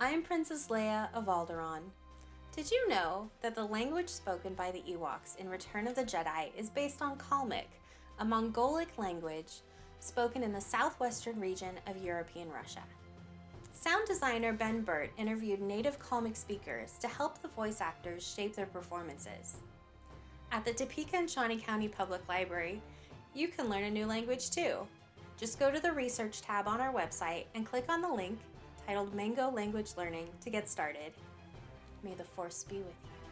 I'm Princess Leia of Alderaan. Did you know that the language spoken by the Ewoks in Return of the Jedi is based on Kalmyk, a Mongolic language spoken in the southwestern region of European Russia? Sound designer Ben Burtt interviewed native Kalmyk speakers to help the voice actors shape their performances. At the Topeka and Shawnee County Public Library, you can learn a new language too. Just go to the Research tab on our website and click on the link titled Mango Language Learning to get started. May the Force be with you.